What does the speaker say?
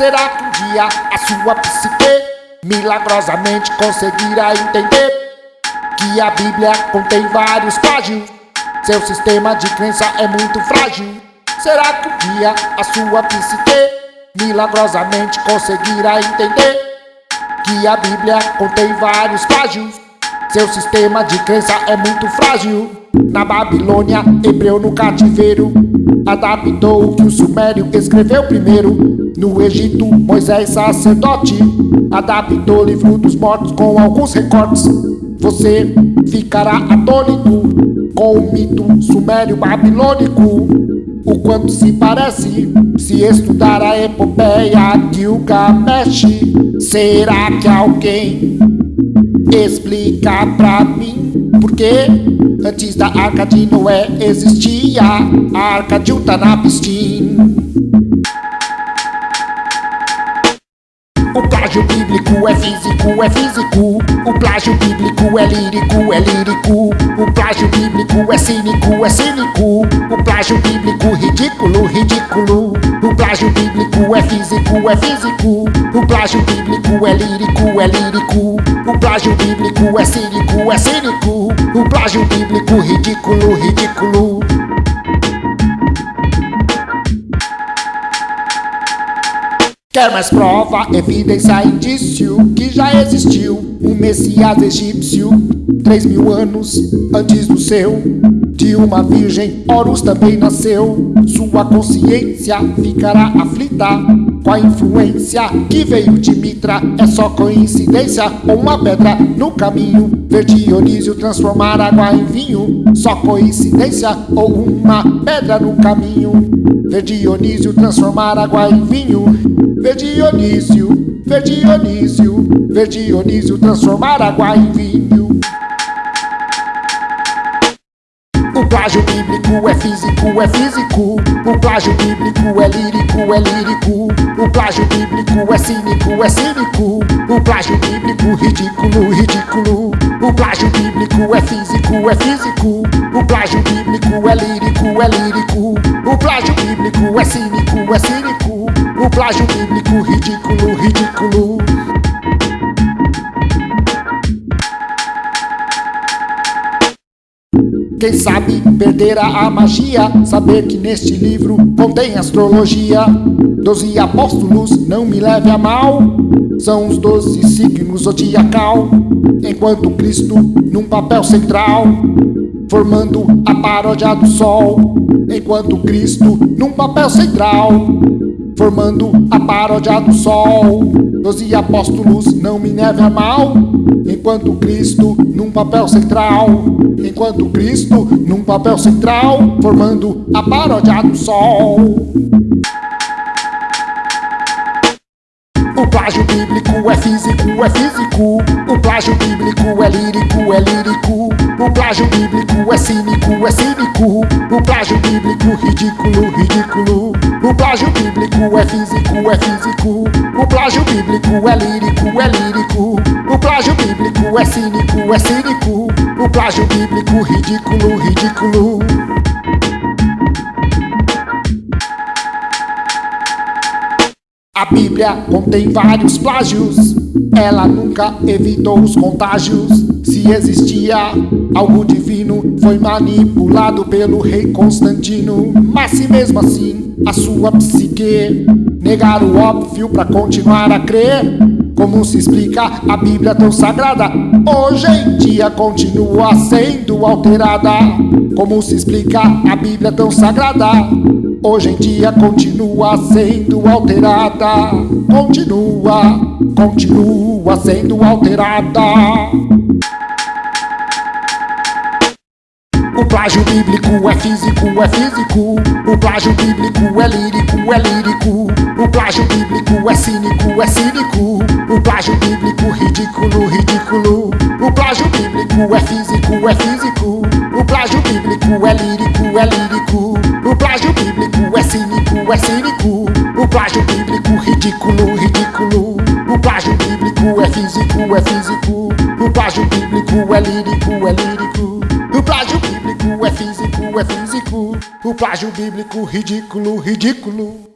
Será que um dia a sua psique milagrosamente conseguirá entender que a Bíblia contém vários plágios? Seu sistema de crença é muito frágil. Será que um dia a sua psique milagrosamente conseguirá entender que a Bíblia contém vários plágios? Seu sistema de crença é muito frágil. Na Babilônia, hebreu no cativeiro Adaptou o que o Sumério escreveu primeiro. No Egito, Moisés sacerdote Adaptou o livro dos mortos com alguns recortes. Você ficará atônito Com o mito sumério babilônico. O quanto se parece Se estudar a epopeia de Gilgamesh. Será que alguém explica pra mim por que Antes da arca de Noé existia. A arca de Utanapishtim O plágio bíblico é físico, é físico. O plágio bíblico é lírico, é lírico. O plágio bíblico é cínico, é cínico. O plágio bíblico ridículo, ridículo. O plágio bíblico é físico, é físico. O plágio bíblico é lírico, é lírico O plágio bíblico é cínico, é cínico. O plágio bíblico ridículo, ridículo. Quer mais prova, evidência, indício que já existiu. Um Messias egípcio Três mil anos antes do seu. De uma virgem, Horus também nasceu. Sua consciência ficará aflita a influência que veio de Mitra. É só coincidência ou uma pedra no caminho. Ver Dionísio transformar água em vinho. Só coincidência ou uma pedra no caminho. Ver Dionísio transformar água em vinho. Ver Dionísio, ver Dionísio, ver Dionísio transformar água em vinho. Plágio bíblico é físico, é físico. O plágio bíblico é lírico, é lírico. O plágio bíblico é cínico, é cínico. O plágio bíblico ridículo, ridículo. O plágio bíblico é físico, é físico. O plágio bíblico é lírico, é lírico. O plágio bíblico é cínico, é cínico. O plágio bíblico ridículo, ridículo Quem sabe perderá a magia Saber que neste livro contém astrologia. Doze apóstolos, não me leve a mal São os doze signos zodiacal. Enquanto Cristo num papel central Formando a paródia do sol. Enquanto Cristo num papel central formando a paródia do sol. Doze apóstolos não me neve a mal, enquanto Cristo num papel central. Enquanto Cristo num papel central, formando a paródia do sol. O plágio bíblico é físico, é físico. O plágio bíblico é lírico, é lírico. O plágio bíblico é cínico, é cínico. O plágio bíblico ridículo, ridículo. Plágio bíblico é físico, é físico. O plágio bíblico é lírico, é lírico. O plágio bíblico é cínico, é cínico. O plágio bíblico ridículo, ridículo. A Bíblia contém vários plágios, ela nunca evitou os contágios. Se existia algo divino, foi manipulado pelo rei Constantino. Mas se mesmo assim a sua psique negar o óbvio para continuar a crer, como se explica a Bíblia tão sagrada? Hoje em dia continua sendo alterada. Como se explica a Bíblia tão sagrada? Hoje em dia continua sendo alterada. Continua, continua sendo alterada. O plágio bíblico é físico, é físico. O plágio bíblico é lírico, é lírico. O plágio bíblico é cínico, é cínico. O plágio bíblico ridículo, ridículo. O plágio bíblico é físico, é físico. O plágio bíblico é lírico, é lírico. É cínico. O plágio bíblico ridículo, ridículo. O plágio bíblico é físico, é físico. O plágio bíblico é lírico, é lírico. O plágio bíblico é físico, é físico. O plágio bíblico ridículo, ridículo.